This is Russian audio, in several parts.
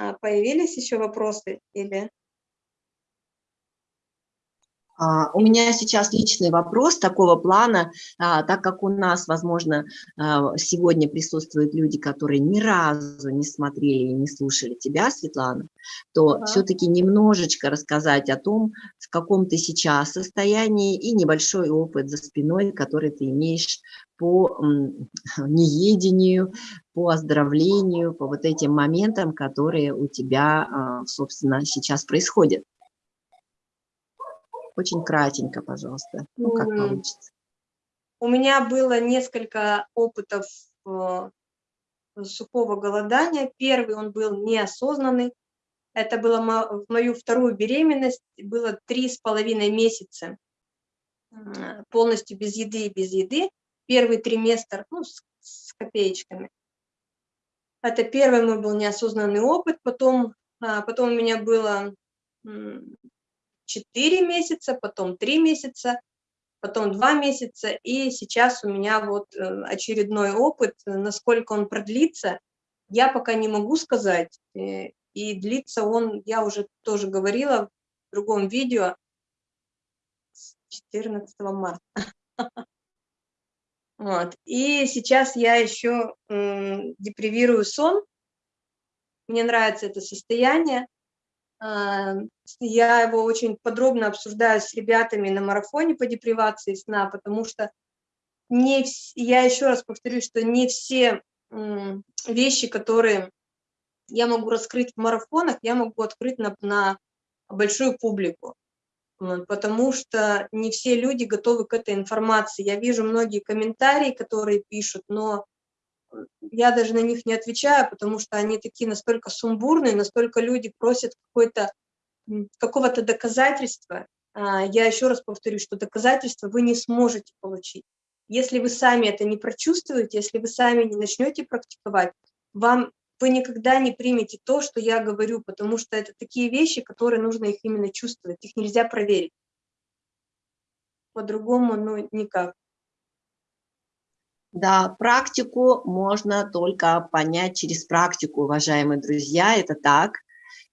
А, появились еще вопросы или... А, у меня сейчас личный вопрос такого плана, а, так как у нас, возможно, сегодня присутствуют люди, которые ни разу не смотрели и не слушали тебя, Светлана, то ага. все-таки немножечко рассказать о том, в каком ты сейчас состоянии и небольшой опыт за спиной, который ты имеешь по неедению, по оздоровлению, по вот этим моментам, которые у тебя, собственно, сейчас происходят. Очень кратенько, пожалуйста, ну, как получится. У меня было несколько опытов э, сухого голодания. Первый он был неосознанный. Это было в мою вторую беременность, было три с половиной месяца полностью без еды и без еды. Первый триместр, ну, с, с копеечками. Это первый мой был неосознанный опыт. Потом, а, потом у меня было 4 месяца, потом 3 месяца, потом 2 месяца, и сейчас у меня вот э, очередной опыт, насколько он продлится, я пока не могу сказать, э, и длится он, я уже тоже говорила в другом видео, с 14 марта. Вот. И сейчас я еще депривирую сон, мне нравится это состояние, а, я его очень подробно обсуждаю с ребятами на марафоне по депривации сна, потому что не вс... я еще раз повторюсь, что не все вещи, которые я могу раскрыть в марафонах, я могу открыть на, на большую публику, потому что не все люди готовы к этой информации. Я вижу многие комментарии, которые пишут, но я даже на них не отвечаю, потому что они такие настолько сумбурные, настолько люди просят какого-то доказательства. А, я еще раз повторю, что доказательства вы не сможете получить. Если вы сами это не прочувствуете, если вы сами не начнете практиковать, вам вы никогда не примете то, что я говорю, потому что это такие вещи, которые нужно их именно чувствовать, их нельзя проверить. По-другому, ну, никак. Да, практику можно только понять через практику, уважаемые друзья, это так.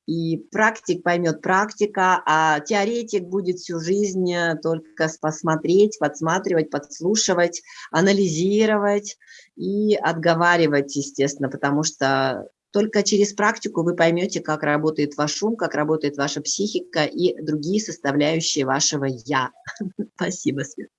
И практик поймет практика, а теоретик будет всю жизнь э, только посмотреть, подсматривать, подслушивать, анализировать и отговаривать, естественно, потому что только через практику вы поймете, как работает ваш ум, как работает ваша психика и другие составляющие вашего «я». Спасибо, Свет.